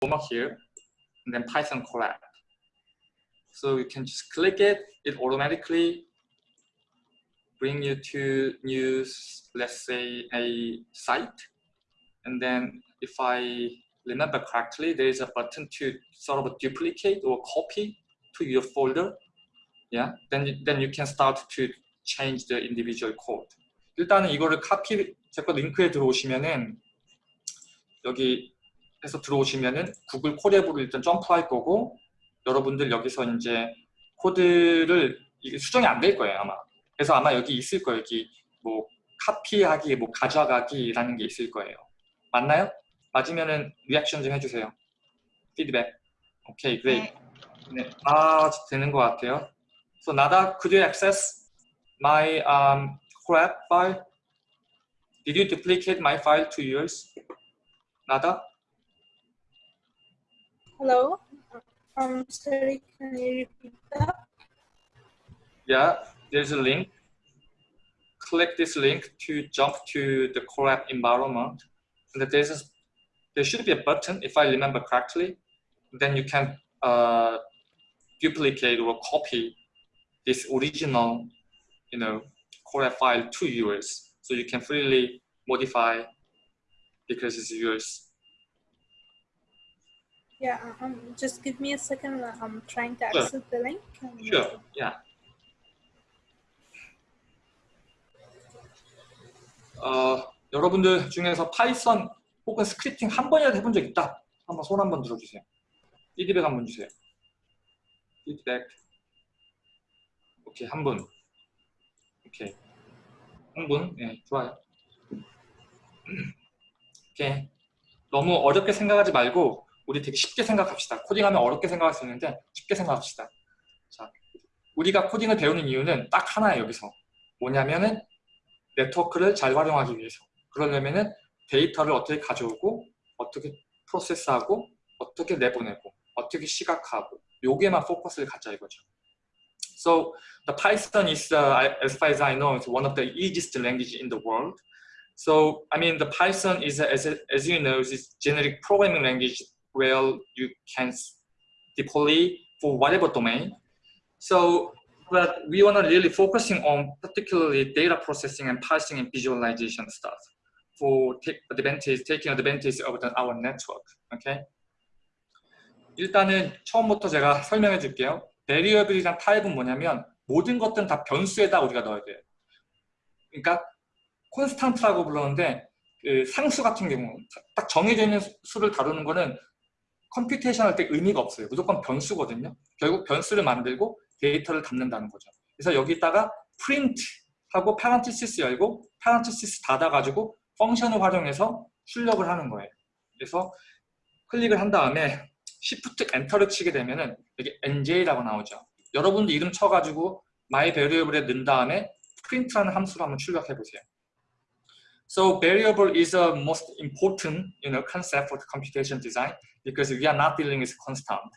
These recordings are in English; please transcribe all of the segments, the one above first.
format here, and then Python Colab. So you can just click it, it automatically bring you to new, let's say a site. And then if I remember correctly, there is a button to sort of duplicate or copy to your folder. Yeah, then, then you can start to change the individual code. 일단은 이거를 카피, 제거 링크에 들어오시면은 여기 해서 들어오시면은 구글 코랩으로 일단 점프할 거고 여러분들 여기서 이제 코드를 이게 수정이 안 될 거예요 아마 그래서 아마 여기 있을 거예요 여기 뭐 카피하기 뭐 가져가기라는 게 있을 거예요 맞나요? 맞으면은 리액션 좀 해주세요 피드백 오케이 그레이 네. 아 되는 것 같아요 So Nada, could you access my um, crap file? Did you duplicate my file to yours? Nada? Hello? I'm sorry, can you repeat that? Yeah, there's a link. Click this link to jump to the Colab environment. And there's a, there should be a button, if I remember correctly. Then you can uh, duplicate or copy this original, you know, Colab file to yours. So you can freely modify because it's yours. Yeah, um, just give me a second. I'm trying to access sure. the link. Sure, yeah. 어, 여러분들 중에서 파이썬 혹은 스크립팅 한 번이라도 해본 적 있다? 한번 손 한번 들어주세요. 피드백 한번 주세요. 피드백. 오케이, 한 분. 오케이. 한 분. 네, 좋아요. 오케이. 너무 어렵게 생각하지 말고 우리 되게 쉽게 생각합시다. 코딩하면 어렵게 생각할 수 있는데 쉽게 생각합시다. 자, 우리가 코딩을 배우는 이유는 딱 하나예요, 여기서. 뭐냐면은 네트워크를 잘 활용하기 위해서. 그러려면은 데이터를 어떻게 가져오고 어떻게 프로세스하고 어떻게 내보내고 어떻게 시각화하고 요게만 포커스를 갖자 이거죠. So the Python is, uh, as far as I know, it's one of the easiest language in the world. So I mean, the Python is, as, as you know, is generic programming language where you can deploy for whatever domain. So, but we want to really focusing on particularly data processing and parsing and visualization stuff for take advantage, taking advantage of the, our network. Okay. 일단은 처음부터 제가 설명해 줄게요. variable이란 타입은 뭐냐면 모든 것들은 다 변수에다 우리가 넣어야 돼요. 그러니까 콘스탄트라고 불렀는데 그 상수 같은 경우 딱 정해져 있는 수를 다루는 거는 컴퓨테이션 할 때 의미가 없어요. 무조건 변수거든요. 결국 변수를 만들고 데이터를 담는다는 거죠. 그래서 여기다가 print 하고 parenthesis 열고 parenthesis 닫아가지고 펑션을 활용해서 출력을 하는 거예요. 그래서 클릭을 한 다음에 Shift 엔터를 치게 되면은 여기 nj라고 나오죠. 여러분도 이름 쳐가지고 my variable에 넣은 다음에 print라는 함수로 한번 출력해 보세요. So variable is a most important you know, concept for computation design because we are not dealing with constant.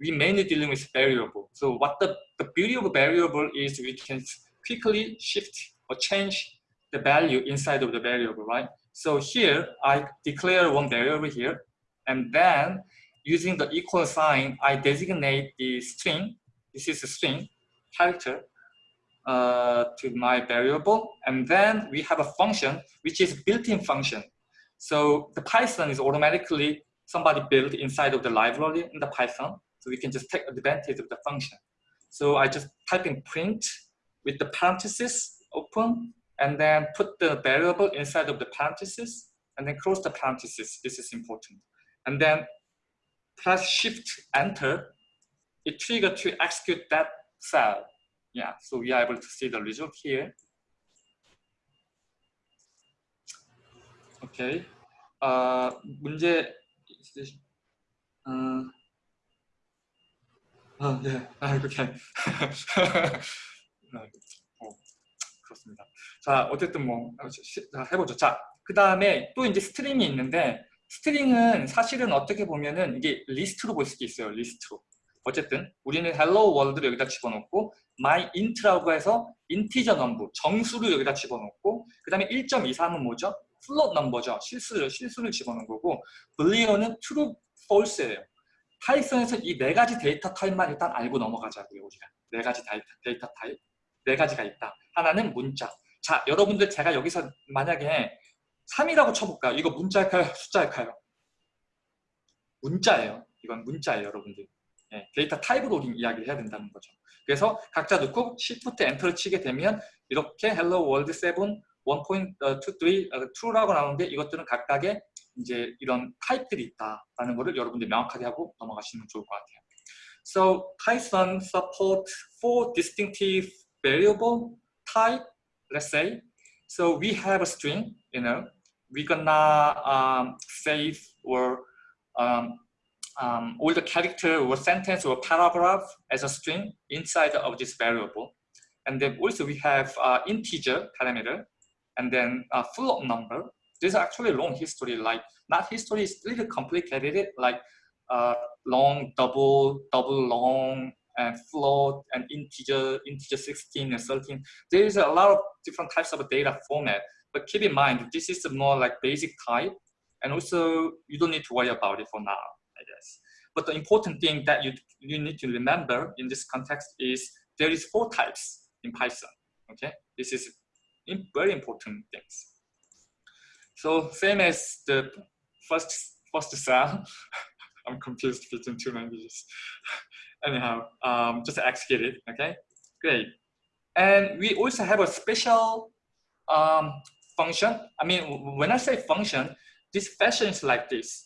We mainly dealing with variable. So what the, the beauty of variable is we can quickly shift or change the value inside of the variable, right? So here I declare one variable here and then using the equal sign, I designate the string. This is a string character uh, to my variable. And then we have a function, which is built-in function. So the Python is automatically somebody built inside of the library in the Python. So we can just take advantage of the function. So I just type in print with the parenthesis open and then put the variable inside of the parenthesis and then close the parenthesis. This is important. And then press shift enter. It triggered to execute that cell. Yeah, so we are able to see the result here. Okay. Uh, 문제 어, 아, 네. 아, 이렇게. 어, 그렇습니다. 자, 어쨌든 뭐, 자, 해보죠. 자, 그 다음에 또 이제 스트링이 있는데, 스트링은 사실은 어떻게 보면은 이게 리스트로 볼 수도 있어요. 리스트로. 어쨌든 우리는 hello world를 여기다 집어넣고 my int라고 해서 인티저 넘버, 정수를 여기다 집어넣고 그 다음에 1.23은 뭐죠? 플롯 넘버죠. 실수를, 실수를 집어넣은 거고 boolean은 true, false예요. 파이썬에서 이 네 가지 데이터 타입만 일단 알고 넘어가자고요. 우리가 네 가지 데이터, 데이터 타입 네 가지가 있다. 하나는 문자. 자, 여러분들 제가 여기서 만약에 3이라고 쳐볼까요? 이거 문자일까요? 숫자일까요? 문자예요. 이건 문자예요, 여러분들. 예, 데이터 타입으로 우리 이야기를 해야 된다는 거죠. 그래서 각자 넣고 Shift 엔터를 치게 되면 이렇게 Hello World 7 1.23 2라고 나오는데 이것들은 각각의 이제 이런 타입들이 있다라는 것을 여러분들이 명확하게 하고 넘어가시면 좋을 것 같아요. So Python support four distinctive variable type. Let's say so we have a string. You know, we're gonna um, save or um, um, all the character or sentence or paragraph as a string inside of this variable. And then also we have uh, integer parameter and then a float number. This is actually long history, like not history is little complicated, like uh, long, double, double long, and float, and integer, integer 16 and 13. There is a lot of different types of data format, but keep in mind, this is more like basic type, and also you don't need to worry about it for now, I guess. But the important thing that you, you need to remember in this context is there is four types in Python, okay? This is very important things. So same as the first first cell, I'm confused between two languages. Anyhow, um, just execute it, okay? Great. And we also have a special um, function. I mean, when I say function, this fashion is like this,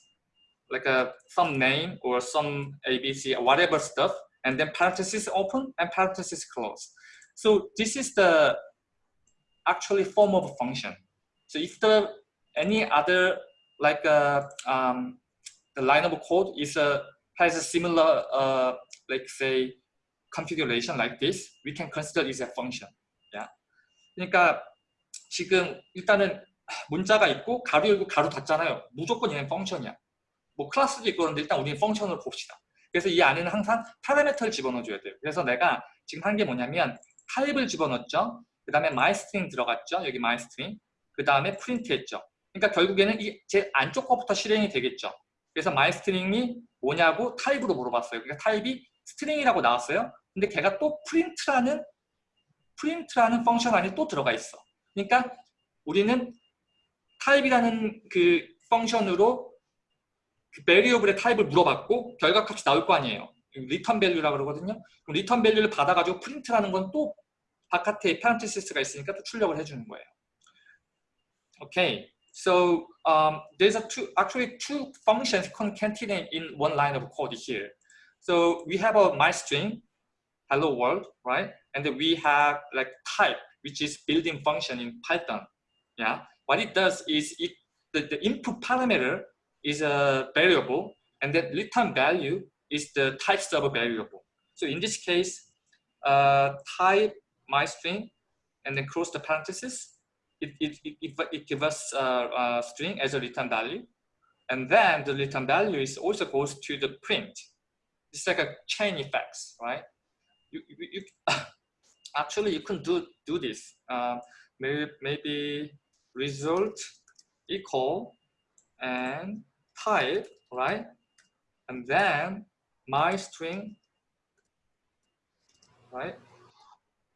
like a some name or some ABC or whatever stuff, and then parenthesis open and parenthesis close. So this is the actually form of a function. So if the any other like uh, um, the line of code is a has a similar uh, like say configuration like this, we can consider it as a function. Yeah. 그러니까 지금 일단은 문자가 있고 가로 열고 가로 닫잖아요. 무조건 얘는 펑션이야. 뭐 클래스도 있고 그런데 일단 우리는 펑션으로 봅시다. 그래서 이 안에는 항상 파라미터를 집어넣어줘야 돼요. 그래서 내가 지금 한 게 뭐냐면 타입을 집어넣었죠. 그 다음에 myString 들어갔죠. 여기 myString. 그 다음에 프린트 했죠. 그러니까 결국에는 이 제 안쪽 거부터 실행이 되겠죠. 그래서 myString이 뭐냐고 타입으로 물어봤어요. 그러니까 타입이 스트링이라고 나왔어요. 근데 걔가 또 프린트라는 프린트라는 펑션 안에 또 들어가 있어. 그러니까 우리는 타입이라는 그 펑션으로 그 베리어블의 타입을 물어봤고 결과값이 나올 거 아니에요. 리턴 밸류라고 그러거든요. 리턴 밸류를 받아가지고 프린트라는 건 또 바깥에 있으니까 또 출력을 해주는 거예요. Okay, so um, there's a two, actually two functions concatenated in one line of code here. So we have a my string, hello world, right? And we have like type, which is built-in function in Python. Yeah, what it does is it the, the input parameter is a variable, and then return value is the type of a variable. So in this case, uh, type my string and then close the parenthesis. It, it, it, it gives us a, a string as a return value. And then the return value is also goes to the print. It's like a chain effects, right? You, you, you actually you can do do this. Uh, maybe maybe result equal and type, right? And then my string, right?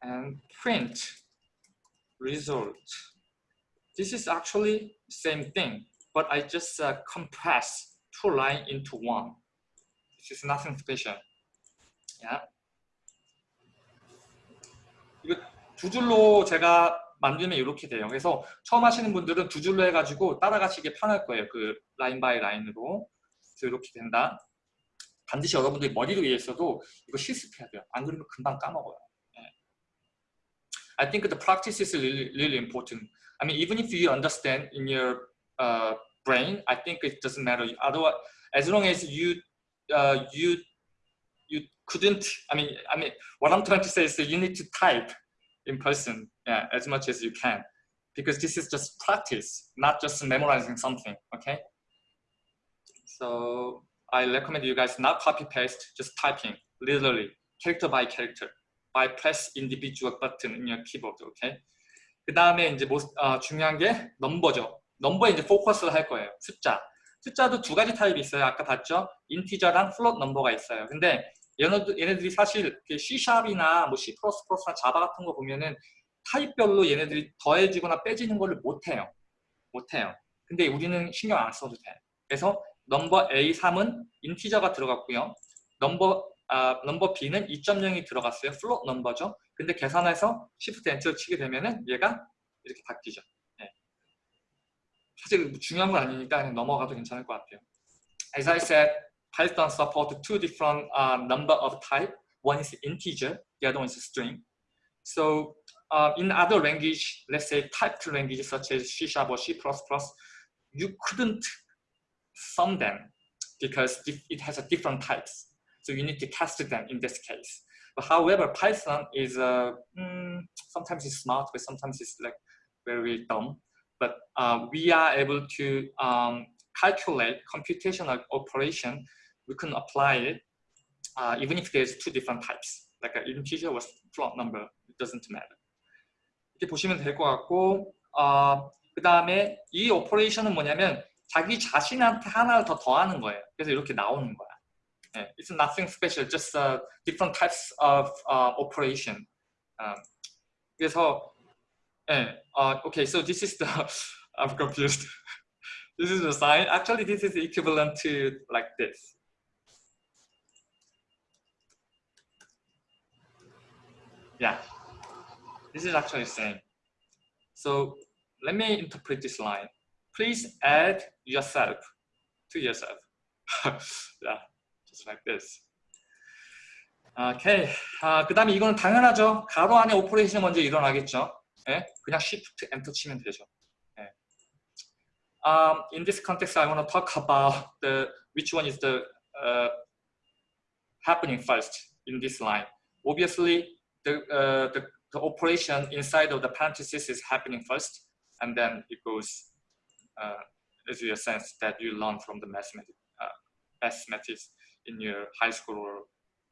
And print result. This is actually same thing, but I just uh, compress two line into one. This is nothing special. Yeah. 이거 두 줄로 제가 만들면 이렇게 돼요. 그래서 처음 하시는 분들은 두 줄로 해가지고 따라가시기 편할 거예요. 그 라인 바이 라인으로. 그래서 이렇게 된다. 반드시 여러분들이 머리로 이해했어도 이거 실습해야 돼요. 안 그러면 금방 까먹어요. I think the practice is really, really important. I mean, even if you understand in your uh, brain, I think it doesn't matter. Otherwise, as long as you uh, you you couldn't. I mean, I mean, what I'm trying to say is that you need to type in person, yeah, as much as you can, because this is just practice, not just memorizing something. Okay. So I recommend you guys not copy paste, just typing literally character by character. By press individual button in your keyboard, okay? 그 다음에 이제 뭐, 어, 중요한 게 넘버죠. 넘버에 이제 포커스를 할 거예요. 숫자. 숫자도 두 가지 타입이 있어요. 아까 봤죠? 인티저랑 플롯 넘버가 있어요. 근데 얘네들, 얘네들이 사실 C샵이나 뭐 C++나 자바 같은 거 보면은 타입별로 얘네들이 더해지거나 빼지는 거를 못해요. 못해요. 근데 우리는 신경 안 써도 돼. 그래서 넘버 A3은 인티저가 들어갔고요. 넘버 아, 넘버 B는 2.0이 들어갔어요. 플롯 넘버죠. 근데 계산해서 Shift Enter 치게 되면은 얘가 이렇게 바뀌죠. 예. 사실 뭐 중요한 건 아니니까 그냥 넘어가도 괜찮을 것 같아요. As I said, Python support two different uh, number of type. One is integer, the other one is string. So uh, in other language, let's say typed language such as C Sharp or C++, you couldn't sum them because it has a different types. So you need to cast them in this case. But however, Python is uh, mm, sometimes it's smart, but sometimes it's like very dumb. But uh, we are able to um, calculate computational operation. We can apply it uh, even if there's two different types, like an integer or float number. It doesn't matter. 이렇게 보시면 될 것 같고 어, 그 다음에 이 오퍼레이션은 뭐냐면 자기 자신한테 하나를 더 더하는 거예요. 그래서 이렇게 나오는 거야. Yeah, it's nothing special, just uh, different types of uh, operation. Um, 그래서, yeah, uh, okay, so this is the, I'm confused. this is the sign. Actually, this is equivalent to like this. Yeah, this is actually same. So let me interpret this line. Please add yourself to yourself. yeah. just like this. 오케이. 아, 그 다음에 이거는 당연하죠. 가로 안에 오퍼레이션이 먼저 일어나겠죠. 예? 그냥 Shift Enter 치면 되죠. 예. Um, in this context, I want to talk about the which one is the uh, happening first in this line. Obviously, the, uh, the the operation inside of the parenthesis is happening first, and then it goes uh, as you sense that you learn from the mathematics, uh, mathematics In your high school or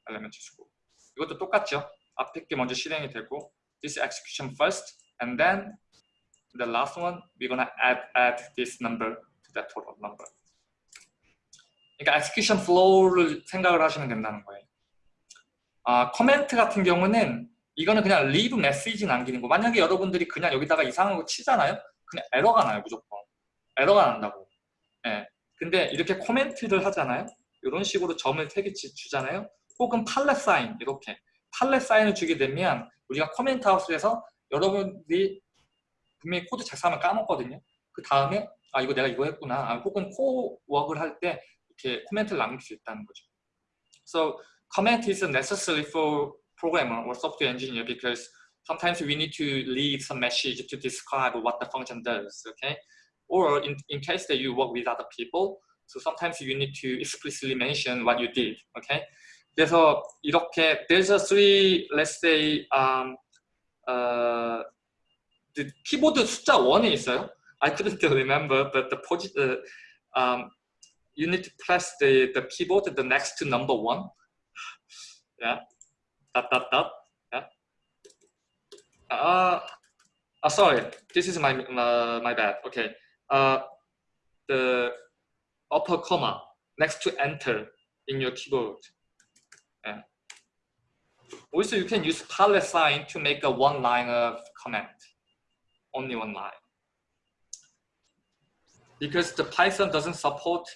elementary school. 이것도 똑같죠. 앞에 게 먼저 실행이 되고 this execution first and then the last one we're gonna add add this number to that total number. 그러니까 execution flow를 생각을 하시면 된다는 거예요. 아, 커멘트 같은 경우는 이거는 그냥 leave 메시지 남기는 거. 만약에 여러분들이 그냥 여기다가 이상한 거 치잖아요. 그냥 에러가 나요, 무조건. 에러가 난다고. 예. 근데 이렇게 코멘트를 하잖아요. 이런 식으로 점을 3개 주잖아요. 혹은 팔렛 사인 이렇게 팔렛 사인을 주게 되면 우리가 코멘트 하우스에서 여러분들이 분명히 코드 작성하면 까먹거든요. 그 다음에 아 이거 내가 이거 했구나. 아, 혹은 코워크를 할때 이렇게 코멘트를 남길 수 있다는 거죠. So comment is necessary for programmer or software engineer because sometimes we need to leave some message to describe what the function does. Okay, or in, in case that you work with other people, So sometimes you need to explicitly mention what you did. Okay. 그래서 이렇게 there's a three let's say um, uh, the 키보드 숫자 1에 있어요. I couldn't remember, but the posi uh, um, you need to press the the keyboard the next to number one. Yeah. Dot dot dot. Yeah. Uh, uh sorry. This is my uh, my bad. Okay. Uh, the upper comma next to enter in your keyboard. Yeah. Also, you can use palette sign to make a one line of comment, only one line. Because the Python doesn't support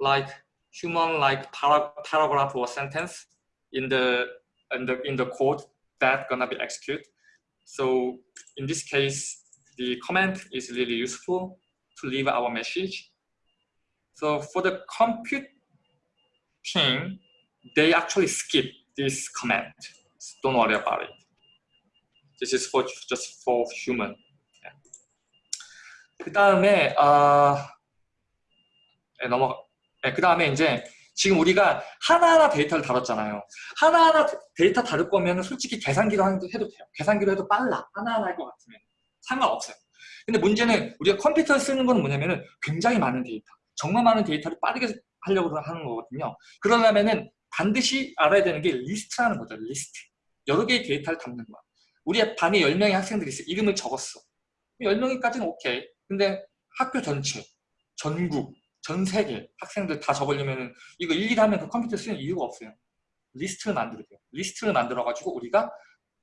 like human like para paragraph or sentence in the in the in the code that gonna be executed. So in this case, the comment is really useful to leave our message so for the compute team, they actually skip this command. So don't worry about it. This is for just for human. Yeah. 그 다음에 어, 네, 넘어. 네, 그 다음에 이제 지금 우리가 하나하나 데이터를 다뤘잖아요. 하나하나 데이터 다룰 거면 솔직히 계산기로 해도 돼요. 계산기로 해도 빨라. 하나하나 할 것 같으면 상관없어요. 근데 문제는 우리가 컴퓨터를 쓰는 건 뭐냐면은 굉장히 많은 데이터. 정말 많은 데이터를 빠르게 하려고 하는 거거든요. 그러려면은 반드시 알아야 되는 게 리스트라는 거죠. 리스트. 여러 개의 데이터를 담는 거야. 우리 반에 10명의 학생들이 있어. 이름을 적었어. 10명이까지는 오케이. 근데 학교 전체, 전국, 전 세계 학생들 다 적으려면 이거 일일이 하면 그 컴퓨터 쓰는 이유가 없어요. 리스트를 만들어야 돼요. 리스트를 만들어가지고 우리가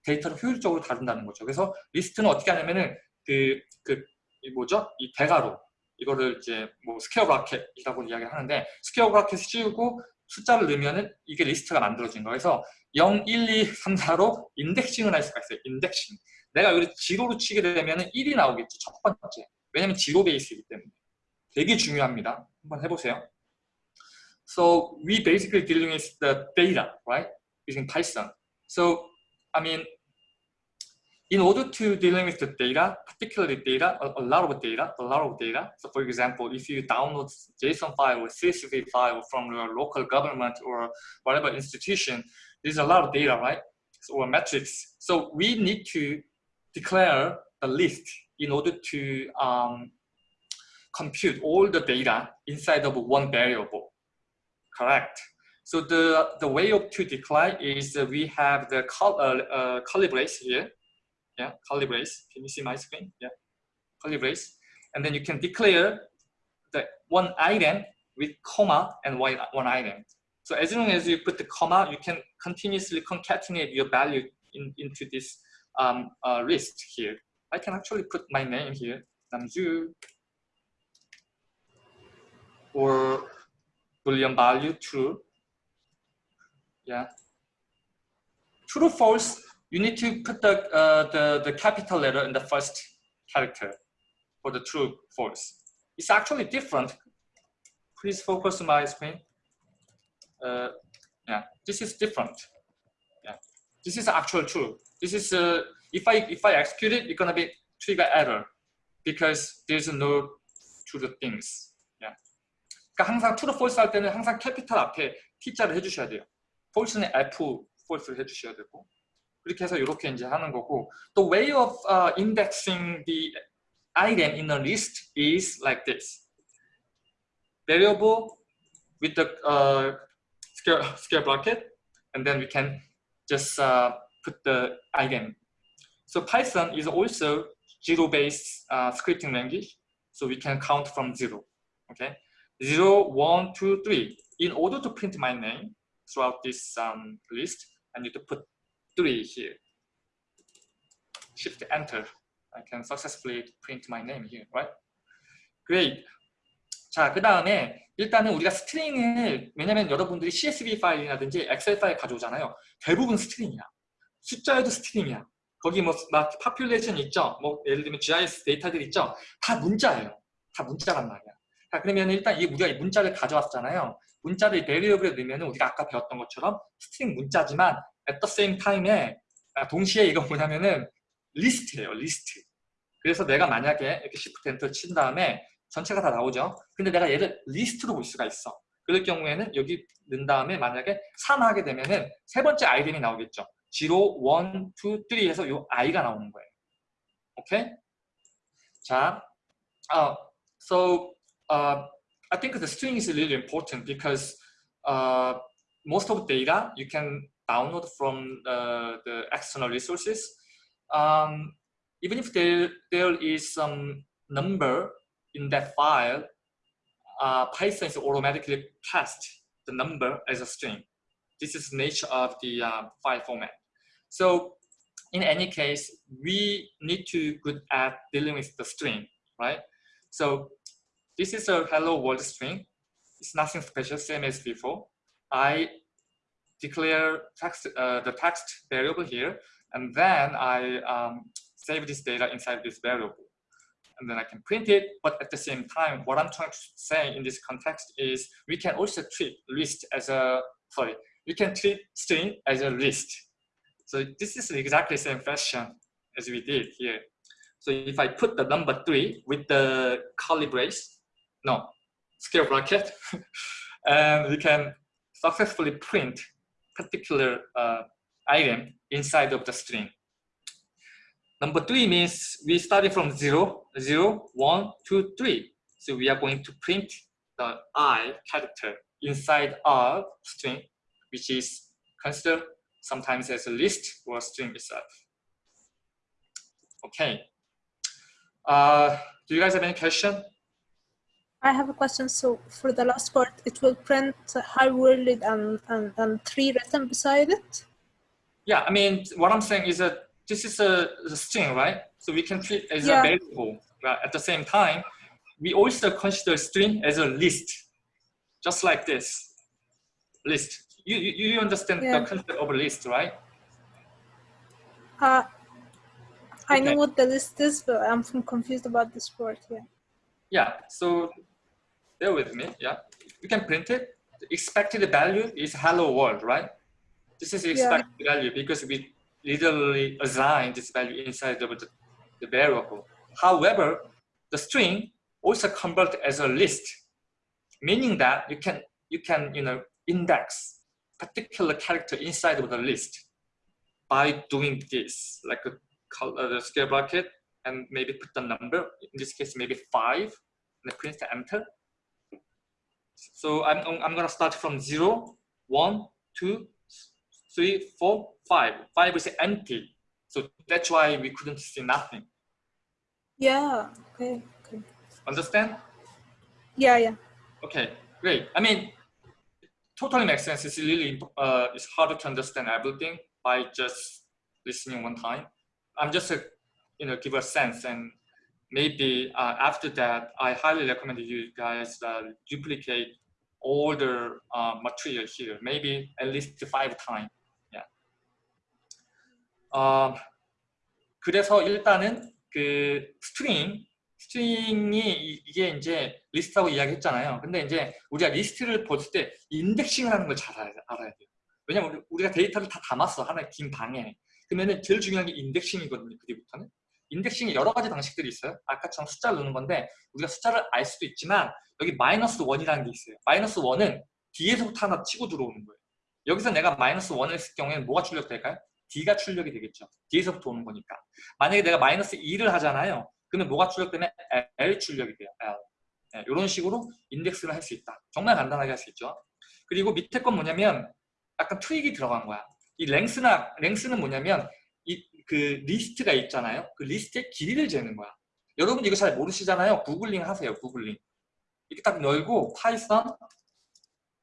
데이터를 효율적으로 다룬다는 거죠. 그래서 리스트는 어떻게 하냐면은 그, 그, 이 뭐죠? 이 대가로 이거를 이제 뭐 스퀘어 브라켓이라고 이야기를 하는데 스퀘어 브라켓을 씌우고 숫자를 넣으면은 이게 리스트가 만들어진. 그래서 0, 1, 2, 3, 4로 인덱싱을 할 수가 있어요. 인덱싱. 내가 여기 지로로 치게 되면은 1이 나오겠죠. 첫 번째. 왜냐면 지로 베이스이기 때문에. 되게 중요합니다. 한번 해보세요. So we basically dealing with the data, right? Using Python. So I mean, in order to dealing with the data, particularly data, a, a, lot of data, a lot of data. So for example, if you download JSON file or CSV file from your local government or whatever institution, there's a lot of data, right? So, or metrics. So we need to declare a list in order to um, compute all the data inside of one variable. Correct. So the, the way of to declare is we have the col uh, uh, here. Yeah, curly brace. Can you see my screen? Yeah, curly brace. And then you can declare the one item with comma and one, one item. So as long as you put the comma, you can continuously concatenate your value in, into this um, uh, list here. I can actually put my name here, Namju, or boolean value true. Yeah. True or false, you need to put the, uh, the, the capital letter in the first character for the true false. It's actually different. Please focus on my screen. Uh, yeah, this is different. Yeah, this is actual true. This is uh, if I if I execute it, it's gonna be trigger error because there's no true things. Yeah. 그러니까 항상 true false 할 때는 항상 캐피탈 앞에 t자를 해주셔야 돼요. false는 f false를 해주셔야 되고 그렇게 해서 이렇게 이제 하는 거고 the way of uh, indexing the item in a list is like this. Variable with the uh, square, square bracket, and then we can just uh, put the item. So Python is also zero-based uh, scripting language, so we can count from zero. Okay, zero, one, two, three. In order to print my name throughout this um, list, I need to put three here. Shift Enter. I can successfully print my name here, right? Great. 자, 그 다음에 일단은 우리가 스트링을 왜냐면 여러분들이 CSV 파일이라든지 엑셀 파일 가져오잖아요. 대부분 스트링이야. 숫자에도 스트링이야. 거기 뭐 막 파퓰레이션 있죠. 뭐 예를 들면 GIS 데이터들 있죠. 다 문자예요. 다 문자란 말이야. 자, 그러면 일단 이 우리가 문자를 가져왔잖아요. 문자를 베리어블에 넣으면 우리가 아까 배웠던 것처럼 스트링 문자지만 at the same time에 동시에 이거 뭐냐면은 리스트예요. 리스트. 그래서 내가 만약에 이렇게 Shift Enter 친 다음에 전체가 다 나오죠. 근데 내가 얘를 리스트로 볼 수가 있어. 그럴 경우에는 여기 넣은 다음에 만약에 3 하게 되면은 세 번째 아이템이 나오겠죠. 0, 1, 2, 3 해서 요 i가 나오는 거예요. 오케이? 자, uh, so uh, I think the string is really important because uh, most of data you can download from uh, the external resources. Um, even if there, there is some number in that file, uh, Python is automatically cast the number as a string. This is nature of the uh, file format. So in any case, we need to good at dealing with the string, right? So this is a hello world string. It's nothing special, same as before. I declare text, uh, the text variable here, and then I um, save this data inside this variable. And then I can print it, but at the same time, what I'm trying to say in this context is we can also treat list as a, sorry, we can treat string as a list. So this is exactly the same fashion as we did here. So if I put the number three with the curly brace, no, square bracket, and we can successfully print particular uh, item inside of the string. Number three means we started from zero, zero, one, two, three. So we are going to print the i character inside our string, which is considered sometimes as a list or a string itself. Okay. Uh, do you guys have any question? I have a question. So for the last part, it will print hi worded and, and, and three written beside it? Yeah, I mean, what I'm saying is that this is a, a string, right? So we can treat as Yeah. a variable. But At the same time, we also consider string as a list, just like this list. You you, you understand Yeah. the concept of a list, right? Uh, I know what the list is, but I'm confused about this part. Yeah. Yeah. So bear with me. Yeah, You can print it. The expected value is hello world, right? This is the Yeah. expected value because we literally assign this value inside of the, the variable. However, the string also convert as a list, meaning that you can you can you know index particular character inside of the list by doing this, like a color, uh, the scale bracket, and maybe put the number. In this case, maybe five, and print the enter. So I'm I'm gonna start from zero, one, two, three, four, five. Five is empty, so that's why we couldn't see nothing. Yeah. Okay. Okay. Understand? Yeah. Yeah. Okay, great. I mean, totally makes sense. It's really uh, it's harder to understand everything by just listening one time. I'm just a, you know give a sense and maybe uh, after that I highly recommend you guys uh, duplicate all the uh, material here. Maybe at least five times. Yeah. 어, 그래서 일단은 그 스트링 스트링이 이- 이게 이제 리스트라고 이야기했잖아요. 근데 이제 우리가 리스트를 볼 때 인덱싱을 하는 걸 잘 알아야, 돼요. 왜냐면 우리- 우리가 데이터를 다 담았어 하나의 긴 방에. 그러면은 제일 중요한 게 인덱싱이거든요. 그 뒤부터는. 인덱싱이 여러 가지 방식들이 있어요. 아까처럼 숫자를 넣는 건데 우리가 숫자를 알 수도 있지만 여기 마이너스 원이라는 게 있어요. 마이너스 원은 뒤에서부터 하나 치고 들어오는 거예요. 여기서 내가 마이너스 원을 했을 경우에는 뭐가 출력될까요? D가 출력이 되겠죠. 뒤에서부터 오는 거니까. 만약에 내가 마이너스 2를 하잖아요. 그러면 뭐가 출력되면 L 출력이 돼요. L. 이런 식으로 인덱스를 할 수 있다. 정말 간단하게 할 수 있죠. 그리고 밑에 건 뭐냐면 약간 트릭이 들어간 거야. 이 랭스나 랭스는 뭐냐면 이 그 리스트가 있잖아요. 그 리스트의 길이를 재는 거야. 여러분 이거 잘 모르시잖아요. 구글링 하세요. 구글링. 이렇게 딱 열고 파이썬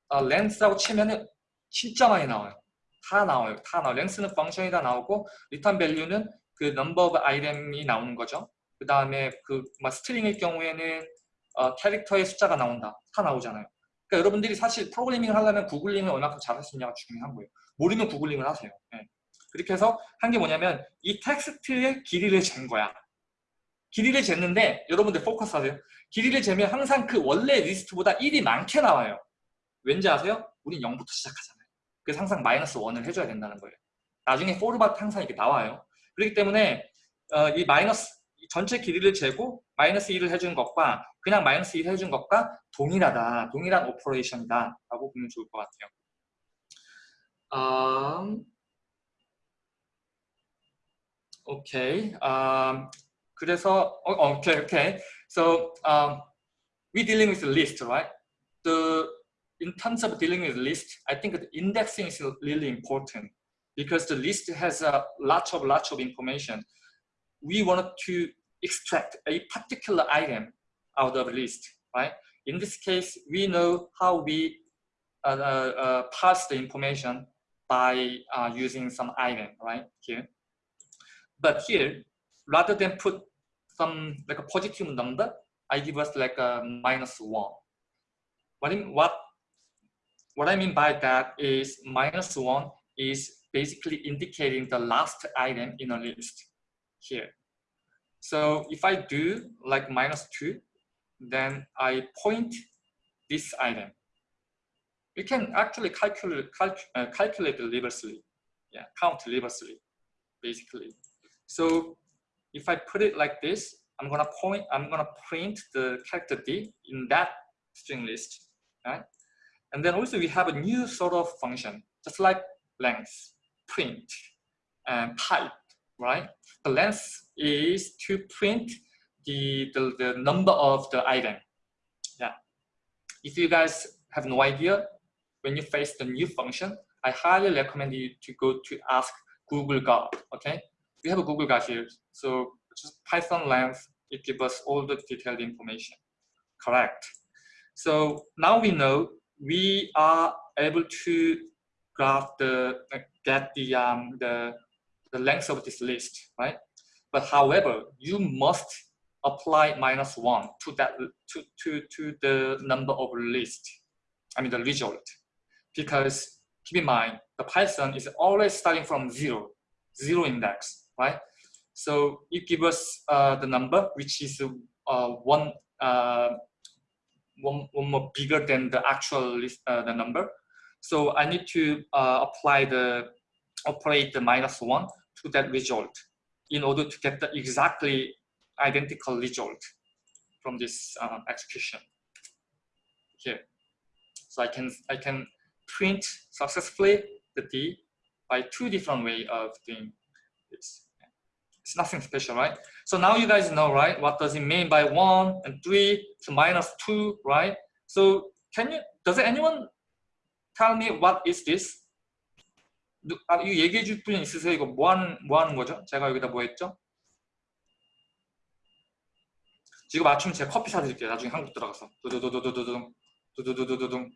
어, 랭스라고 치면은 진짜 많이 나와요. 다 나와요. 다 나와요. 랭스는 펑션이 다 나오고 리턴 밸류는 그 넘버 오브 아이템이 나오는 거죠. 그 다음에 그 막 스트링일 경우에는 어, 캐릭터의 숫자가 나온다. 다 나오잖아요. 그러니까 여러분들이 사실 프로그래밍을 하려면 구글링을 얼마큼 잘할 수 있냐가 중요한 거예요. 모르면 구글링을 하세요. 예. 그렇게 해서 한 게 뭐냐면 이 텍스트의 길이를 잰 거야. 길이를 쟀는데 여러분들 포커스 하세요. 길이를 재면 항상 그 원래 리스트보다 1이 많게 나와요. 왠지 아세요? 우린 0부터 시작하잖아요. 그래서 항상 마이너스 1을 해줘야 된다는 거예요. 나중에 포르바트 항상 이렇게 나와요. 그렇기 때문에 어, 이 마이너스 이 전체 길이를 재고 마이너스 1을 해준 것과 그냥 마이너스 1을 해준 것과 동일하다. 동일한 오퍼레이션이다. 라고 보면 좋을 것 같아요. 음, 오케이. 음, 그래서 어, 어, 오케이 오케이. So um, we dealing with the list, right? The in terms of dealing with list, I think the indexing is really important because the list has a lot of lot of information. We wanted to extract a particular item out of the list, right? In this case, we know how we uh, uh, uh, parse the information by uh, using some item, right here. But here, rather than put some like a positive number, I give us like a minus one. What I mean, what what I mean by that is minus one is basically indicating the last item in a list here. So if I do like minus two, then I point this item. We can actually calculate calc, uh, calculate yeah, count reversely, basically. So if I put it like this, I'm gonna point, I'm gonna print the character D in that string list, right? And then also we have a new sort of function, just like length, print, and type, right? The length is to print the, the, the number of the item. Yeah. If you guys have no idea, when you face the new function, I highly recommend you to go to ask Google God, okay? We have a Google God here. So just Python length, it gives us all the detailed information. Correct. So now we know we are able to graph the get the um, the the length of this list, right? But however, you must apply minus one to that to to to the number of list. I mean the result, because keep in mind the Python is always starting from zero, zero index, right? So you give us uh, the number which is uh, one uh, one, one more bigger than the actual list, uh, the number. So I need to uh, apply the operate the minus one to that result in order to get the exactly identical result from this um, execution here. So I can I can print successfully the D by two different way of doing this. It's nothing special, right? So now you guys know, right? What does it mean by one and three to minus two, right? So can you, does anyone tell me what is this? 아, 이거 얘기해 줄 분 있으세요? 이거 뭐 하는, 뭐 하는 거죠? 제가 여기다 뭐 했죠? 지금 맞추면 제가 커피 사드릴게요. 나중에 한국 들어가서. 두두두두두둥. 두두두둥.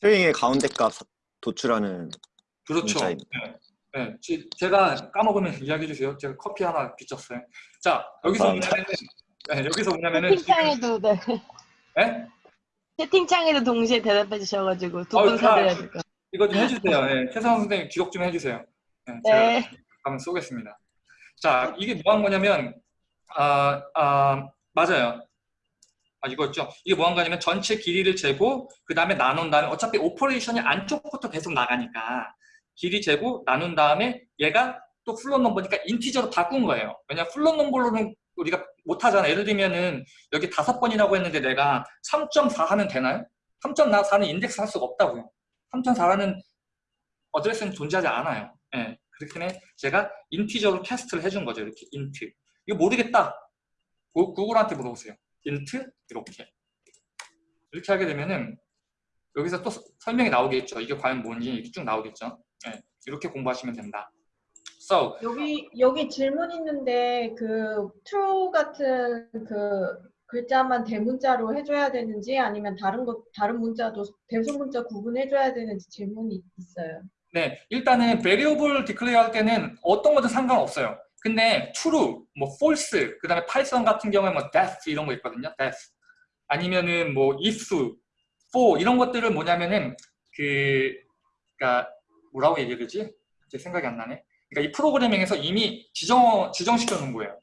스트링의 가운데 값 도출하는 그렇죠. 문자입니다. 네. 네. 지- 제가 까먹으면 이야기해 주세요. 제가 커피 하나 빚졌어요. 자, 여기서. 뭐냐면은, 네, 여기서 뭐냐면은, 채팅창에도 네. 네? 채팅창에도 동시에 대답해 주셔가지고 두 어, 분 아, 사드려야 될것 같아요. 이거 좀 해주세요. 네. 최성 선생님 기록 좀 해주세요. 네, 제가 네. 한번 쏘겠습니다. 자, 이게 뭐 한 거냐면, 아, 아, 맞아요. 아, 이거였죠. 이게 뭐한 거냐면 전체 길이를 재고 그 다음에 나눈 다음에 어차피 오퍼레이션이 안쪽부터 계속 나가니까 길이 재고 나눈 다음에 얘가 또 플롯 넘버니까 인티저로 바꾼 거예요. 왜냐 플롯 넘버로는 우리가 못 하잖아. 예를 들면은 여기 다섯 번이라고 했는데 내가 3.4 하면 되나요? 3.4는 인덱스 할 수가 없다고요. 3.4라는 어드레스는 존재하지 않아요. 예. 때문에 제가 인티저로 캐스트를 해준 거죠. 이렇게 인트. 이거 모르겠다. 구- 구글한테 물어보세요. 인트 이렇게. 이렇게 하게 되면은 여기서 또 서- 설명이 나오겠죠. 이게 과연 뭔지 이렇게 쭉 나오겠죠. 예. 이렇게 공부하시면 된다. So, 여기 여기 질문 있는데 그 true 같은 그 글자만 대문자로 해줘야 되는지 아니면 다른 것 다른 문자도 대소 문자 구분해줘야 되는지 질문이 있어요. 네, 일단은 variable declare 할 때는 어떤 것도 상관없어요. 근데 true, 뭐 false, 그 다음에 파이썬 같은 경우에 뭐 death 이런 거 있거든요. death. 아니면은 뭐 if, for 이런 것들을 뭐냐면은 그, 그니까 뭐라고 얘기를 하지? 제 생각이 안 나네. 그러니까 이 프로그래밍에서 이미 지정, 지정시켜 놓은 거예요.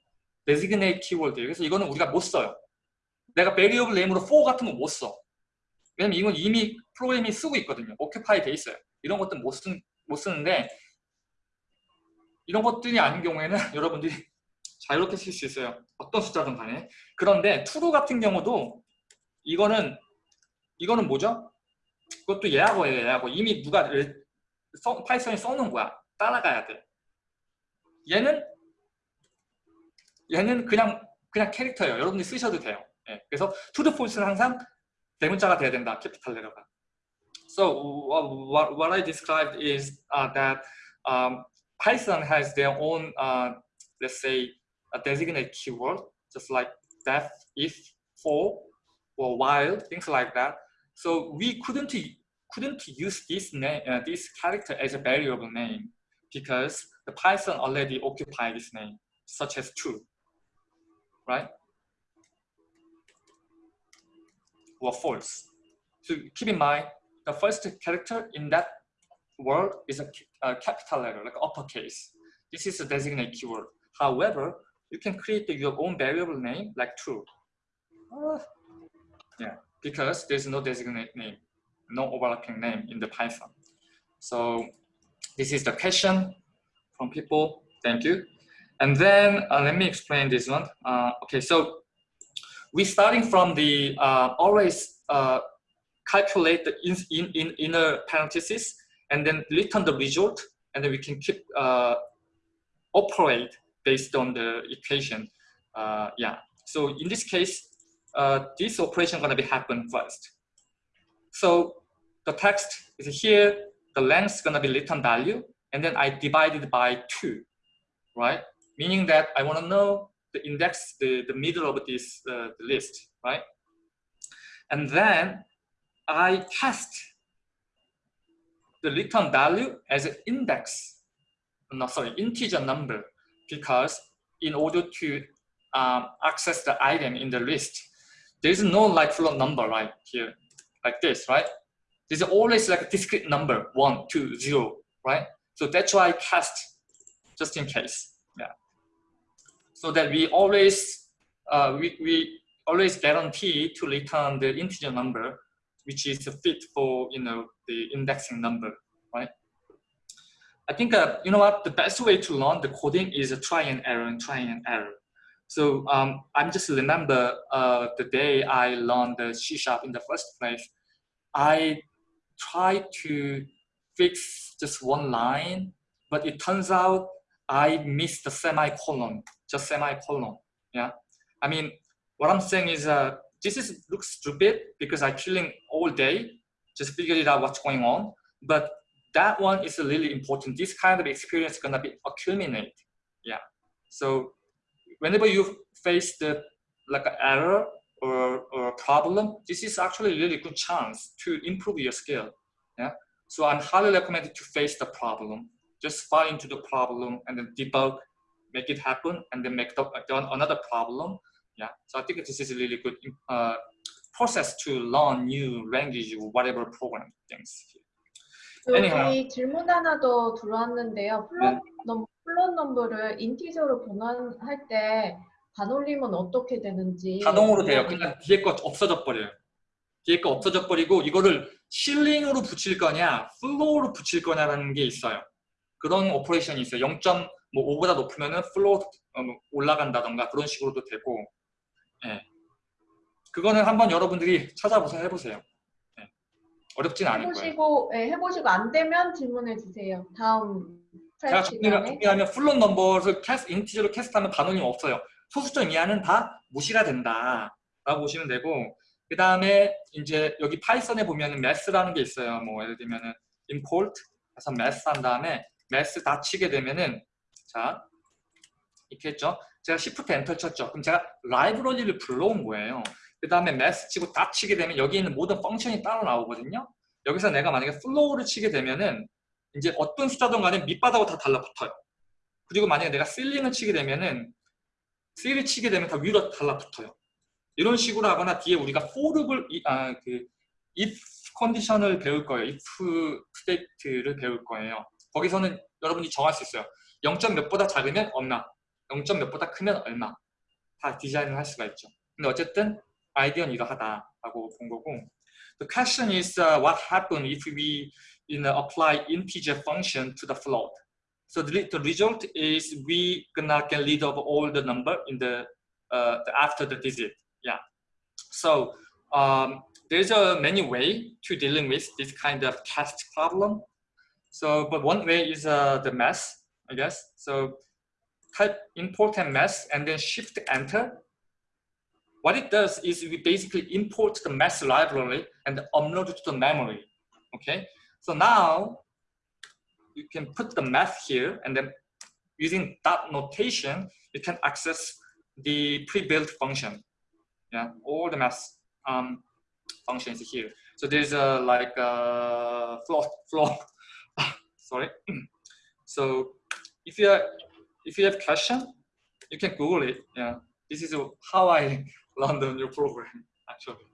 designate keyword. 그래서 이거는 우리가 못 써요. 내가 variable name으로 for 같은 거 못 써. 왜냐면 이건 이미 프로그램이 쓰고 있거든요. occupy 돼 있어요. 이런 것들 못, 쓰, 못 쓰는데 이런 것들이 아닌 경우에는 여러분들이 자유롭게 쓸 수 있어요. 어떤 숫자든 간에. 그런데 true 같은 경우도 이거는 이거는 뭐죠? 그것도 예하고예요. 예하고 이미 누가 일- 써, 파이썬이 써놓은 거야. 따라가야 돼. 얘는 얘는 그냥 그냥 캐릭터예요. 여러분들이 쓰셔도 돼요. 예, 그래서 true, false는 항상 대문자가 돼야 된다. 캐피탈 레터가. So what, what I described is uh, that um, Python has their own, uh, let's say, a designated keyword, just like def, if, for, or while, things like that. So we couldn't couldn't use this name, uh, this character as a variable name because the Python already occupied this name, such as true, right? Or false. So keep in mind, the first character in that word is a, a capital letter, like uppercase. This is a designated keyword. However, you can create your own variable name like true. Uh, yeah, because there's no designate name, no overlapping name in the Python. So this is the question from people. Thank you. And then uh, let me explain this one. Uh, okay, so we starting from the uh, always uh, calculate the in, in, in inner parentheses and then return the result and then we can keep uh, operate based on the equation uh, yeah so in this case this operation gonna be happen first so the text is here. The length is gonna be return value and then I divided by two right? Meaning that I want to know the index, the, the middle of this uh, list, right? And then I cast the return value as an index, no, sorry, integer number, because in order to um, access the item in the list, there's no like float number right here, like this, right? There's always like a discrete number, one, two, zero, right? So that's why I cast just in case, yeah. So that we always, uh, we, we always guarantee to return the integer number, which is fit for, you know, the indexing number, right? I think, uh, you know what, the best way to learn the coding is a try and error and try and error. So um, I'm just remember uh, the day I learned the C Sharp in the first place, I tried to fix just one line, but it turns out I missed the semicolon, just semicolon, yeah? I mean, what I'm saying is uh, this is looks stupid because I'm chilling all day, just figuring out what's going on, but that one is really important. This kind of experience is gonna be accumulate, yeah. So whenever you face the like an error or, or a problem, this is actually a really good chance to improve your skill. Yeah. So I'm highly recommended to face the problem. Just fall into the problem and then debug, make it happen, and then make the, the another problem. Yeah. So I think this is a really good uh, process to learn new language or whatever program things. Anyhow. 여기 질문 하나 더 들어왔는데요. 플롯, 넘, 플롯 넘버를 인티저로 변환할 때 반올림은 어떻게 되는지 자동으로 돼요. 그냥 뒤에 거 없어져 버려요. 뒤에 거 없어져 버리고 이거를 실링으로 붙일 거냐, 플로우로 붙일 거냐라는 게 있어요. 그런 오퍼레이션이 있어요. 0.5보다 높으면 은 플로우 어, 올라간다던가 그런 식으로도 되고, 예. 그거는 한번 여러분들이 찾아보세요, 해보세요. 예. 어렵진 않을 거예요. 해보시고 예, 해보시고 안 되면 질문해 주세요. 다음 제가 정리를, 정리하면 플롯 넘버를 캐스, 인티저로 캐스트하면 반올림 없어요. 소수점 이하는 다 무시가 된다. 라고 보시면 되고 그 다음에 이제 여기 파이썬에 보면 매스라는 게 있어요. 뭐 예를 들면은 import 해서 매스 한 다음에 매스 다 치게 되면은 자 이렇게 했죠. 제가 shift 엔터 쳤죠. 그럼 제가 라이브러리를 불러온 거예요. 그 다음에 매스 치고 다 치게 되면 여기 있는 모든 펑션이 따로 나오거든요. 여기서 내가 만약에 플로우를 치게 되면은 이제 어떤 숫자든 간에 밑바닥으로 다 달라붙어요. 그리고 만약에 내가 실링을 치게 되면은 실을 치게 되면 다 위로 달라붙어요. 이런 식으로 하거나 뒤에 우리가 for를 아, 그 if 컨디션을 배울 거예요. if state를 배울 거예요. 거기서는 여러분이 정할 수 있어요. 0점 몇보다 작으면 얼마, 0점 몇보다 크면 얼마 다 디자인을 할 수가 있죠. 근데 어쨌든 아이디어는 이러하다라고 본 거고 The question is uh, what happen if we you know, apply integer function to the float. So the, the result is we gonna get rid of all the number in the, uh, the after the digit. Yeah. So um, there's a many way to dealing with this kind of cast problem. So, but one way is uh, the math, I guess. So type import and math and then shift enter. What it does is we basically import the math library and upload it to the memory. Okay. So now you can put the math here and then using that notation, you can access the pre-built function. Yeah, all the math um, functions here. So there's a like a floor, floor. sorry. So if you are, if you have question, you can Google it. Yeah, this is how I learned the new program actually.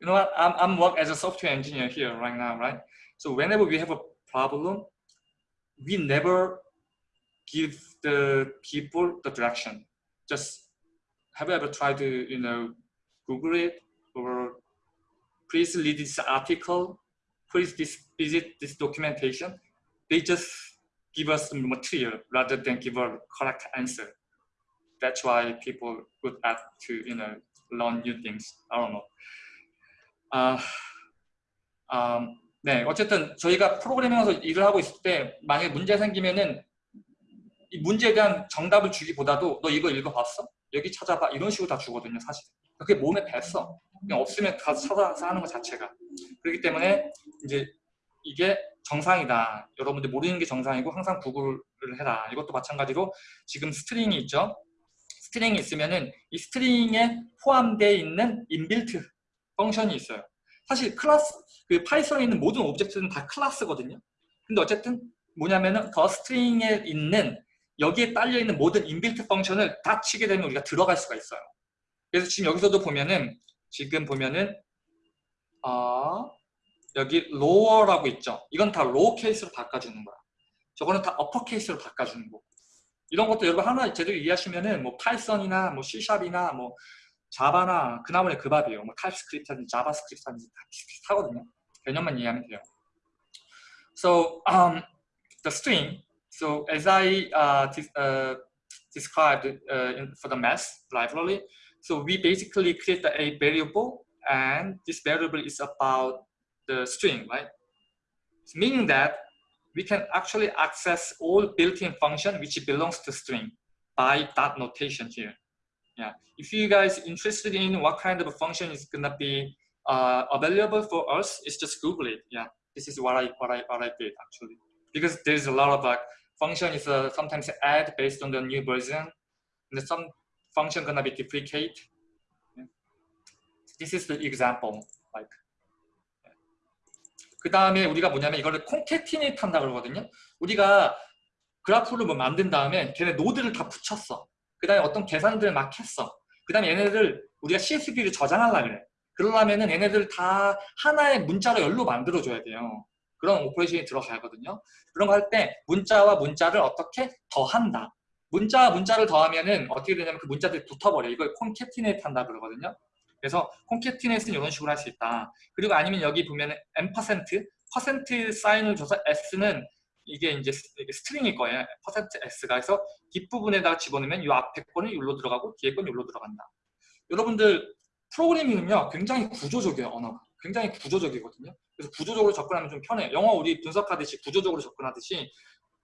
You know what? I'm, I'm work as a software engineer here right now, right? So whenever we have a problem, we never give the people the direction. Just have you ever tried to, you know, Google it or please read this article, please this, visit this documentation. They just give us material rather than give a correct answer. That's why people good at to, you know, learn new things. I don't know. 아, 아, 네, 어쨌든 저희가 프로그래밍에서 일을 하고 있을 때 만약에 문제 생기면은 이 문제에 대한 정답을 주기보다도 너 이거 읽어봤어? 여기 찾아봐 이런 식으로 다 주거든요 사실 그게 몸에 뱄어 그냥 없으면 가서 찾아서 하는 것 자체가 그렇기 때문에 이제 이게 정상이다 여러분들 모르는 게 정상이고 항상 구글 해라. 이것도 마찬가지로 지금 스트링이 있죠. 스트링이 있으면은 이 스트링에 포함되어 있는 인빌트 펑션이 있어요. 사실 클래스 그 파이썬에 있는 모든 오브젝트는 다 클래스거든요. 근데 어쨌든 뭐냐면은 더 스트링에 있는 여기에 딸려 있는 모든 인빌트 펑션을 다 치게 되면 우리가 들어갈 수가 있어요. 그래서 지금 여기서도 보면은 지금 보면은 어, 여기 lower라고 있죠. 이건 다 low 케이스로 바꿔주는 거야. 저거는 다 upper 케이스로 바꿔주는 거. 이런 것도 여러분 하나 제대로 이해하시면은 뭐 파이썬이나 뭐 C샵이나 뭐 자바나 그나마의 그 밥이에요. 뭐 타입스크립트든지 자바스크립트든지 다 비슷하거든요. 개념만 이해하면 돼요. So um, the string. So as I uh, dis- uh, described uh, in, for the math library, so we basically create a variable, and this variable is about the string, right? Meaning that we can actually access all built-in function which belongs to string by that notation here. Yeah. If you guys interested in what kind of function is gonna be uh, available for us, it's just Google it. Yeah. This is what I what I what I did actually because there's a lot of like function is uh, sometimes add based on the new version, and some function gonna be duplicate. Yeah. This is the example. Like. 그 다음에 우리가 뭐냐면 이거를 콘캐티네이트 한다 그러거든요. 우리가 그래프를 뭐 만든 다음에 걔네 노드를 다 붙였어. 그 다음에 어떤 계산들을 막 했어. 그 다음에 얘네들 우리가 CSV를 저장하려 그래. 그러려면은 얘네들 다 하나의 문자로 열로 만들어줘야 돼요. 그런 오퍼레이션이 들어가거든요. 그런 거 할 때 문자와 문자를 어떻게 더한다. 문자와 문자를 더하면은 어떻게 되냐면 그 문자들이 붙어버려. 이걸 콘캐티네이트 한다 그러거든요. 그래서 콘캐티네이트는 이런 식으로 할 수 있다. 그리고 아니면 여기 보면은 m%, 퍼센트 사인을 줘서 s는 이게 이제 스트링일 거예요. 퍼센트 s가 그래서 뒷부분에다가 집어넣으면 이 앞에 거는 여기로 들어가고 뒤에 건 여기로 들어간다. 여러분들 프로그래밍은요 굉장히 구조적이에요 언어가 굉장히 구조적이거든요. 그래서 구조적으로 접근하면 좀 편해요. 영어 우리 분석하듯이 구조적으로 접근하듯이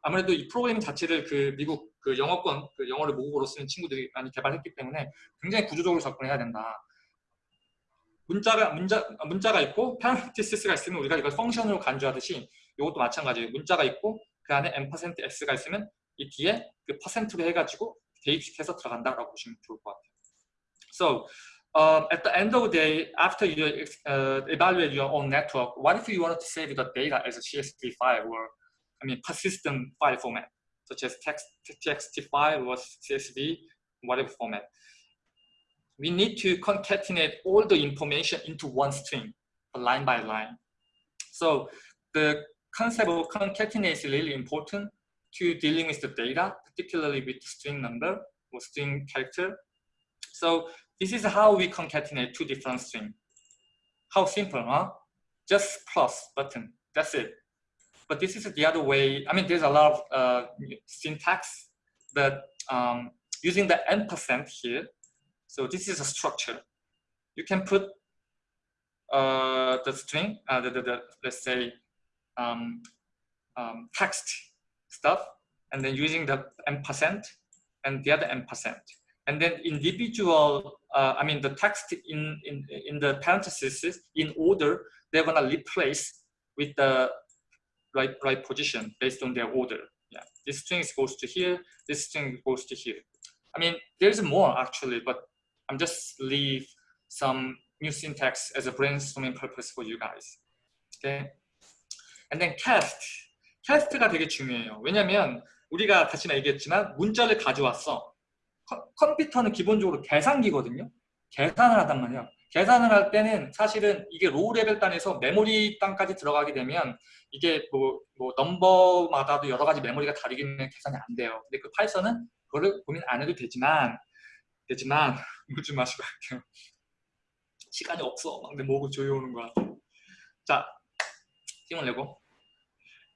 아무래도 이 프로그래밍 자체를 그 미국 그 영어권 그 영어를 모국어로 쓰는 친구들이 많이 개발했기 때문에 굉장히 구조적으로 접근해야 된다. 문자가 문자 문자가 있고 페널티스가 있으면 우리가 이걸 펑션으로 간주하듯이 이것도 마찬가지예요. 문자가 있고 그 안에 m%s가 있으면 이 뒤에 그 퍼센트로 해가지고 대입시켜서 들어간다라고 보시면 좋을 것 같아요. So um, at the end of the day, after you uh, evaluate your own network, what if you wanted to save the data as a CSV file or I mean persistent file format, such as text TXT file or CSV, whatever format. We need to concatenate all the information into one string, line by line. So the concept of concatenate is really important to dealing with the data, particularly with string number or string character. So this is how we concatenate two different strings. How simple, huh? Just plus button, that's it. But this is the other way. I mean, there's a lot of uh, syntax, but um, using the n percent here, so this is a structure. You can put uh, the string, uh, the, the, the, let's say, um, um, text stuff, and then using the n percent and the other n percent. And then individual, uh, I mean, the text in, in, in the parentheses in order, they're gonna replace with the right, right position based on their order. Yeah, this string goes to here, this string goes to here. I mean, there's more actually, but I'm just leave some new syntax as a brainstorming purpose for you guys. Okay. And then cast. cast가 되게 중요해요. 왜냐면 우리가 다시나 얘기했지만 문자를 가져왔어. 컴- 컴퓨터는 기본적으로 계산기거든요. 계산을 하단 말이야. 계산을 할 때는 사실은 이게 로우 레벨 단에서 메모리 단까지 들어가게 되면 이게 뭐, 뭐 넘버마다도 여러 가지 메모리가 다르기는 계산이 안 돼요. 근데 그 파이썬은 그거를 고민 안 해도 되지만 되지만 묻지 마시고 할게요. 시간이 없어. 막 내 목을 조여오는 거야. 자, 힘을 내고.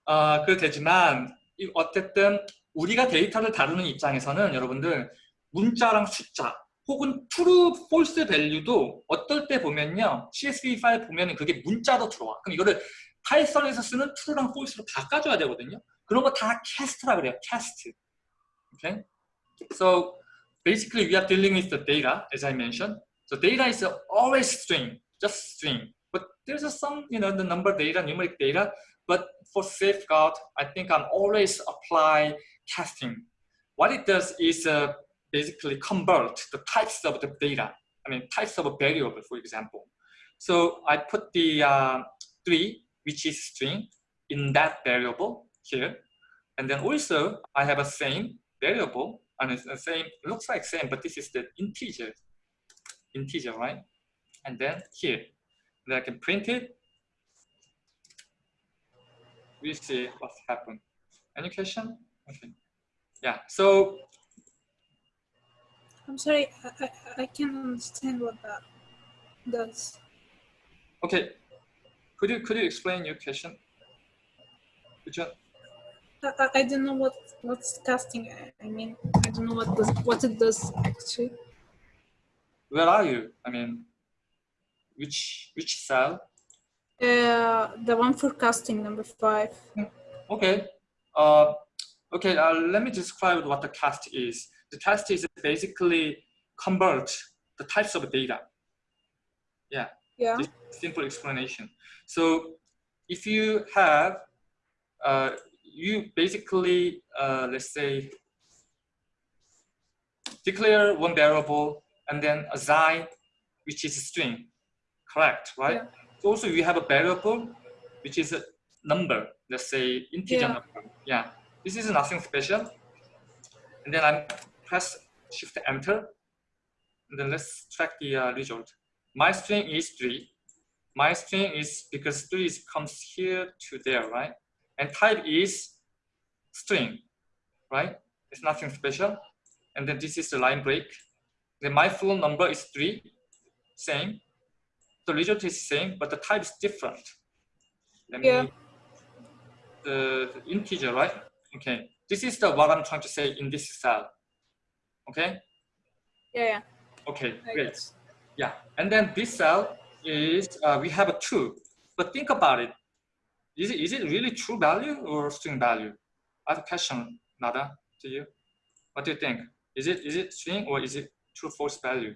아, 그 되지만 이- 어쨌든 우리가 데이터를 다루는 입장에서는 여러분들 문자랑 숫자 혹은 true, false 밸류도 어떨 때 보면요 CSV 파일 보면은 그게 문자로 들어와 그럼 이거를 파이썬에서 쓰는 true랑 false로 바꿔줘야 되거든요 그런 거 다 cast라 그래요 cast okay so basically we are dealing with the data as I mentioned so data is always string just string but there's some you know the number data numeric data but for safeguard, I think I'm always apply casting. What it does is uh, basically convert the types of the data. I mean, types of a variable, for example. So I put the uh, three, which is string, in that variable here. And then also I have a same variable, and it's the same, looks like same, but this is the integer, integer, right? And then here, I can print it. We see what's happened. Any question? Okay. Yeah, so I'm sorry, I, I, I can't understand what that does. Okay, could you could you explain your question? Could you, I, I- don't know what what's casting. I- I mean, I don't know what does what it does actually. where are you? I mean, which which cell? Uh, the one for casting number five. Okay, uh, okay. Uh, let me describe what the cast is. The cast is basically convert the types of data. Yeah. This simple explanation. So if you have, uh, you basically, uh, let's say, declare one variable and then assign, which is a string, correct, right? Yeah. So also you have a variable, which is a number, let's say integer Yeah. number. Yeah, this is nothing special. And then I press shift enter, and then let's track the uh, result. My string is three. My string is because three is comes here to there, right? And type is string, right? It's nothing special. And then this is the line break. Then my full number is three, same. The result is same, but the type is different. Let Yeah. me the, the integer, right? Okay. This is the what I'm trying to say in this cell. Okay. Yeah, yeah. Okay. I Great. guess. Yeah, and then this cell is uh, we have a two, but think about it. Is it is it really true value or string value? I have a question, Nada, to you. What do you think? Is it is it string or is it true false value?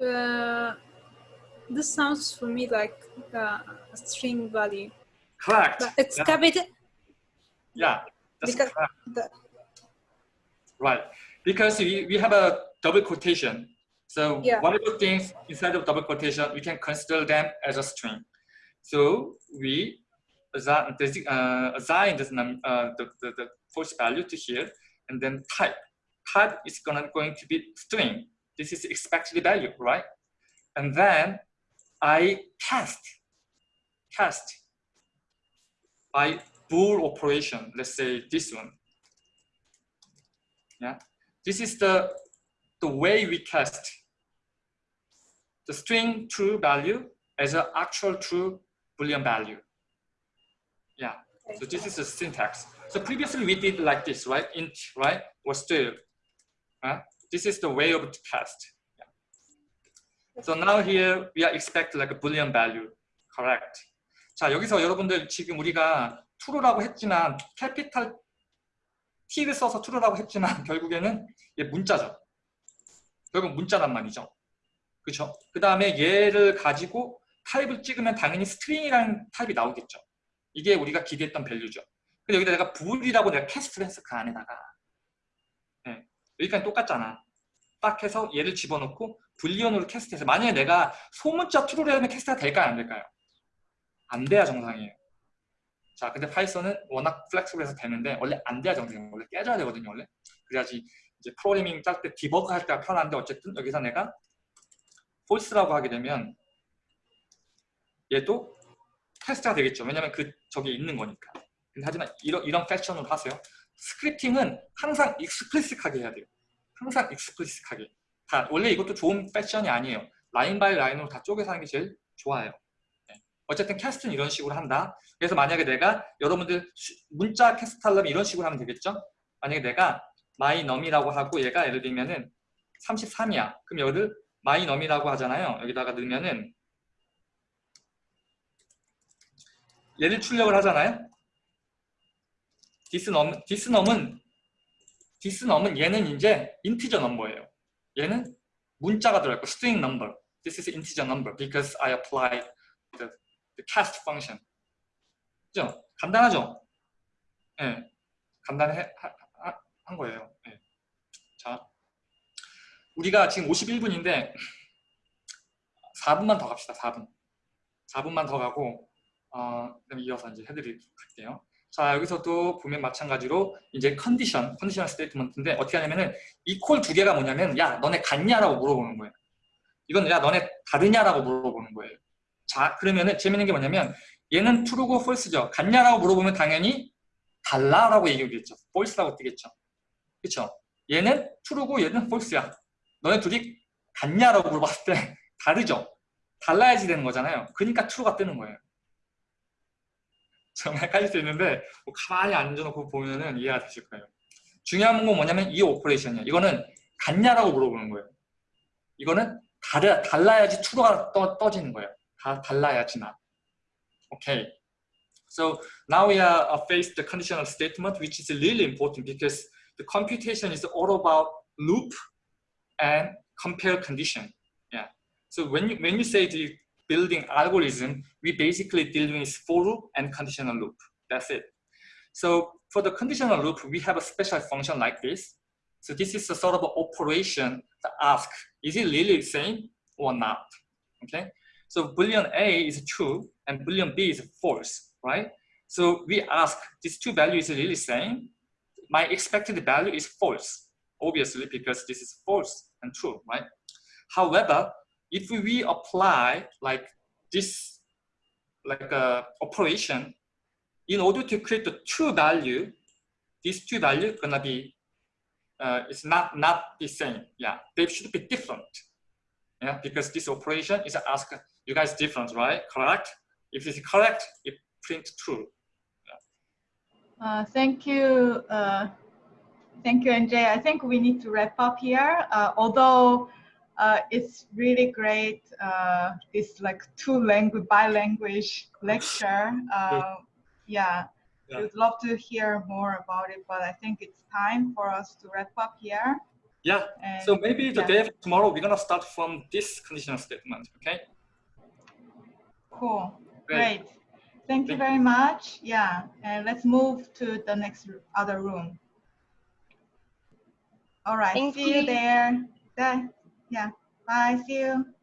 Uh, this sounds for me like uh, a string value, Correct. but it's yeah, capital. yeah, that's because- correct. The, Right, because we, we have a double quotation. So Yeah. whatever things inside of double quotation, we can consider them as a string. So we assign, uh, assign this num, uh, the, the, the false value to here, and then type. Type is gonna going to be string. This is expected value, right? And then I test, test by bool operation. Let's say this one. Yeah, this is the the way we test the string true value as an actual true boolean value. Yeah, so this is the syntax. So previously we did like this, right? Int, right? Or string. Right? This is the way of the test. So now here we are expect like a boolean value. Correct. 자 여기서 여러분들 지금 우리가 true라고 했지만 캐피탈 T를 써서 true라고 했지만 결국에는 얘 문자죠. 결국 문자란 말이죠. 그렇죠? 그 다음에 얘를 가지고 타입을 찍으면 당연히 스트링이라는 타입이 나오겠죠. 이게 우리가 기대했던 밸류죠. 근데 여기다 내가 불이라고 내가 캐스트를 했어 그 안에다가. 네. 여기까지 똑같잖아. 딱 해서 얘를 집어넣고 불리언으로 캐스트해서 만약에 내가 소문자 true를 하면 캐스트가 될까요? 안 될까요? 안 돼야 정상이에요. 자, 근데 파이썬은 워낙 플렉스블해서 되는데 원래 안 돼야 정상이에요. 원래 깨져야 되거든요. 원래. 그래야지 이제 프로그래밍 짤 때 디버그 할 때가 편한데 어쨌든 여기서 내가 false라고 하게 되면 얘도 테스트가 되겠죠. 왜냐면 그 저기 있는 거니까. 근데 하지만 이런 이런 패션으로 하세요. 스크립팅은 항상 익스플리식하게 해야 돼요. 항상 익스플리식하게. 다 원래 이것도 좋은 패션이 아니에요. 라인 바이 라인으로 다 쪼개서 하는 게 제일 좋아요. 네. 어쨌든 캐스트는 이런 식으로 한다. 그래서 만약에 내가 여러분들 시- 문자 캐스트 하려면 이런 식으로 하면 되겠죠? 만약에 내가 my num이라고 하고 얘가 예를 들면은 33이야. 그럼 여기를 my num이라고 하잖아요. 여기다가 넣으면은 얘를 출력을 하잖아요. num은 this num은 얘는 이제 integer number예요. 얘는 문자가 들어있고 string number. This is integer number because I applied the, the cast function. 그죠? 간단하죠? 예. 간단해 하- 하- 한 거예요. 예. 자, 우리가 지금 51분인데 4분만 더 갑시다. 4분. 4분만 더 가고 어, 그다음에 이어서 이제 해드리도록 할게요. 자, 여기서도 보면 마찬가지로 이제 컨디션, 컨디셔널 스테이트먼트인데 어떻게 하냐면은 이콜두 개가 뭐냐면 야, 너네 같냐라고 물어보는 거예요. 이건 야, 너네 다르냐라고 물어보는 거예요. 자, 그러면은 재밌는 게 뭐냐면 얘는 true고 false죠. 같냐라고 물어보면 당연히 달라라고 얘기하겠죠. false라고 뜨겠죠. 그렇죠? 얘는 true고 얘는 false야. 너네 둘이 같냐라고 물어봤을 때 다르죠. 달라야지 되는 거잖아요. 그러니까 true가 뜨는 거예요. 정말 헷갈릴 수 있는데 뭐 가만히 앉아놓고 보면은 이해가 되실 거예요. 중요한 건 뭐냐면 이 오퍼레이션이에요. 이거는 같냐라고 물어보는 거예요. 이거는 다르, 달라야지 true가 떠, 떠지는 거예요. 다 달라야지만. Okay. So now we are uh, faced the conditional statement, which is really important because the computation is all about loop and compare condition. Yeah. So when you when you say the building algorithm, we basically dealing with for loop and conditional loop. That's it. So for the conditional loop, we have a special function like this. So this is a sort of operation to ask, is it really the same or not? Okay. So boolean A is true and boolean B is false, right? So we ask, these two values really same. My expected value is false, obviously, because this is false and true, right? However, if we apply like this, like a operation, in order to create the true value, these two value gonna be, uh, it's not not the same. Yeah, they should be different. Yeah, because this operation is ask you guys different, right? Correct? If it's correct, it print true. Uh, thank you. Uh, thank you, NJ. I think we need to wrap up here. Uh, although uh, it's really great, uh, this like two language, bi-language lecture. Uh, yeah, Yeah. we'd love to hear more about it, but I think it's time for us to wrap up here. Yeah. And So maybe the yeah. day after tomorrow, we're gonna start from this conditional statement. Okay. Cool. Great. Great. Thank you Thank very much. Yeah, and let's move to the next other room. All right. Thank see you you. there. Bye. Yeah. Bye. See you.